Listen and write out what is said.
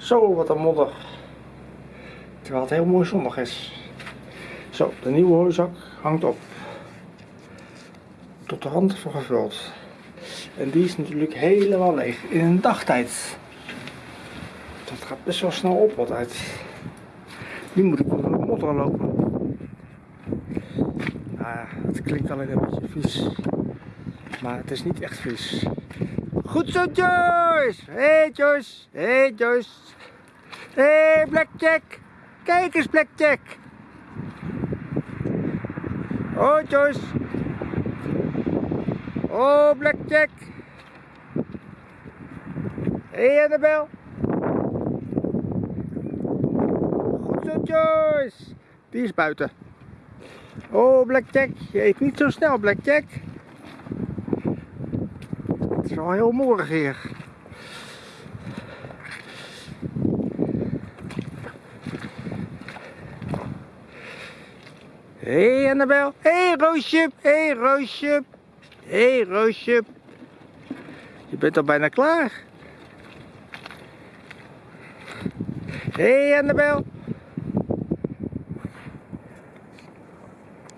Zo, wat een modder. Terwijl het heel mooi zonnig is. Zo, de nieuwe hooizak hangt op. Tot de rand voor gevuld. En die is natuurlijk helemaal leeg in een dagtijd. Dat gaat best wel snel op wat uit. Nu moet ik door de modder lopen. Nou ja, het klinkt alleen een beetje vies. Maar het is niet echt vies. Goed zo, Joyce! Hé, hey, Joyce! Hé, hey, Joyce! Hey, Blackjack! Kijk eens, Blackjack! Oh, Joyce! Oh, Blackjack! Hé, hey, Annabel! Goed zo, Joyce! Die is buiten. Oh, Blackjack! Je eet niet zo snel, Blackjack! Het is wel heel morgen hier. Hé hey Annabel. Hé hey, Roosje. Hé hey, Roosje. Hé hey, Roosje. Je bent al bijna klaar. Hé hey, Annabel.